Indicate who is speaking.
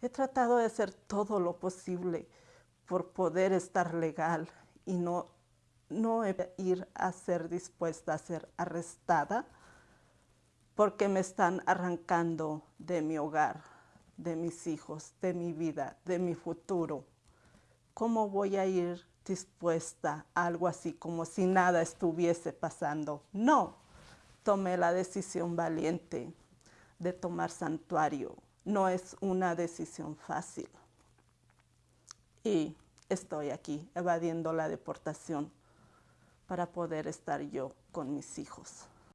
Speaker 1: He tratado de hacer todo lo posible por poder estar legal y no, no ir a ser dispuesta a ser arrestada porque me están arrancando de mi hogar, de mis hijos, de mi vida, de mi futuro. ¿Cómo voy a ir dispuesta a algo así como si nada estuviese pasando? No, tomé la decisión valiente de tomar santuario. No es una decisión fácil. Y estoy aquí evadiendo la deportación para poder estar yo con mis hijos.